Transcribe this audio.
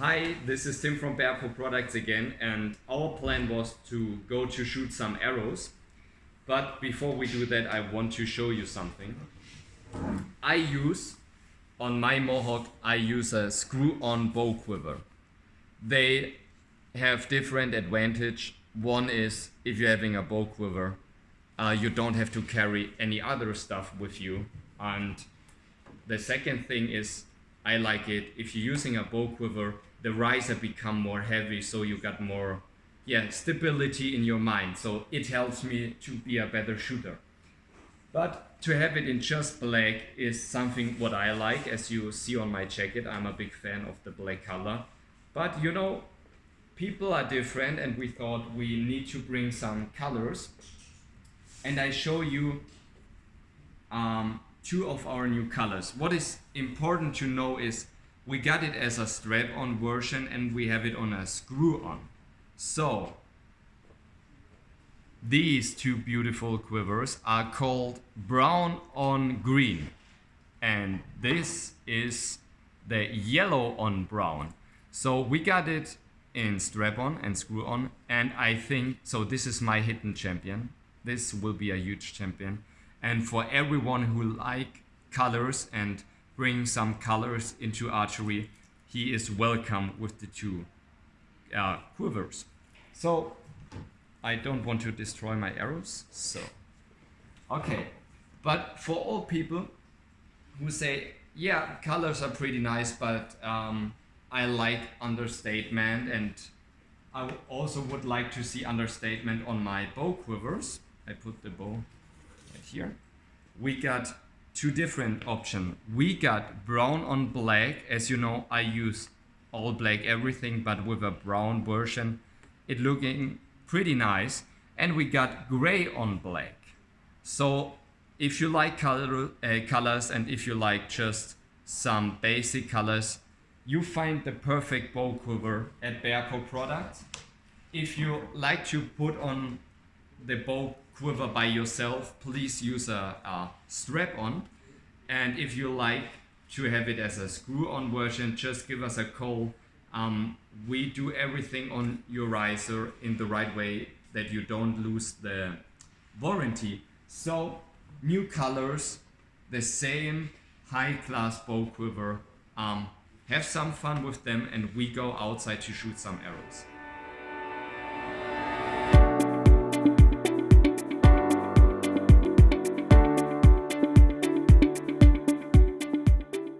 Hi, this is Tim from Bearpaw Products again, and our plan was to go to shoot some arrows. But before we do that, I want to show you something. I use, on my Mohawk, I use a screw-on bow quiver. They have different advantage. One is, if you're having a bow quiver, uh, you don't have to carry any other stuff with you. And the second thing is, I like it, if you're using a bow quiver, the riser become more heavy so you got more yeah stability in your mind. So it helps me to be a better shooter. But to have it in just black is something what I like. As you see on my jacket I'm a big fan of the black color. But you know people are different and we thought we need to bring some colors. And I show you um, two of our new colors. What is important to know is we got it as a strap-on version and we have it on a screw-on. So these two beautiful quivers are called brown on green and this is the yellow on brown. So we got it in strap-on and screw-on and I think, so this is my hidden champion. This will be a huge champion and for everyone who like colors and bring some colors into archery, he is welcome with the two uh, quivers. So I don't want to destroy my arrows, so okay. But for all people who say, yeah, colors are pretty nice, but um, I like understatement and I also would like to see understatement on my bow quivers. I put the bow right here. We got two different options. We got brown on black. As you know, I use all black everything, but with a brown version. It looking pretty nice. And we got gray on black. So if you like color, uh, colors and if you like just some basic colors, you find the perfect bow quiver at Bearpaw Products. If you like to put on the bow quiver by yourself, please use a, a strap-on. And if you like to have it as a screw-on version, just give us a call. Um, we do everything on your riser in the right way that you don't lose the warranty. So new colors, the same high-class bow quiver. Um, have some fun with them and we go outside to shoot some arrows.